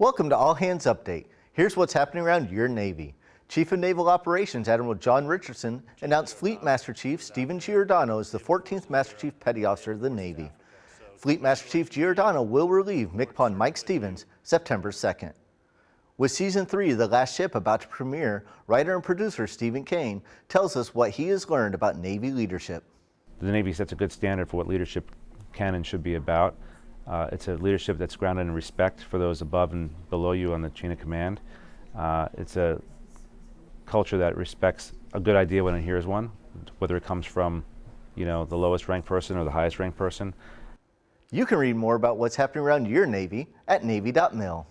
Welcome to All Hands Update. Here's what's happening around your Navy. Chief of Naval Operations Admiral John Richardson announced Fleet Master Chief Steven Giordano as the 14th Master Chief Petty Officer of the Navy. Fleet Master Chief Giordano will relieve MCPON Mike Stevens September 2nd. With Season 3 The Last Ship about to premiere, writer and producer Steven Kane tells us what he has learned about Navy leadership. The Navy sets a good standard for what leadership can and should be about. Uh, it's a leadership that's grounded in respect for those above and below you on the chain of command. Uh, it's a culture that respects a good idea when it hears one, whether it comes from you know, the lowest ranked person or the highest ranked person. You can read more about what's happening around your Navy at Navy.mil.